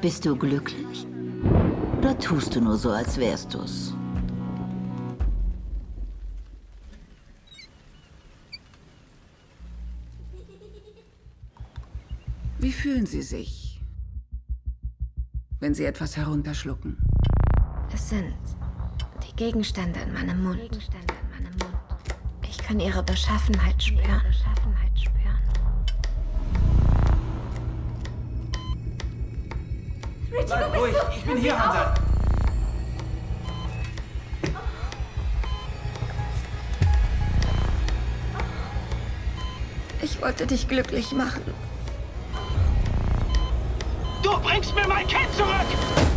Bist du glücklich? Oder tust du nur so, als wärst du's? Wie fühlen Sie sich, wenn Sie etwas herunterschlucken? Es sind die Gegenstände in meinem Mund. Ich kann ihre Beschaffenheit spüren. Bleib ruhig, ich bin hier, Hunter. Ich wollte dich glücklich machen. Du bringst mir mein Kind zurück!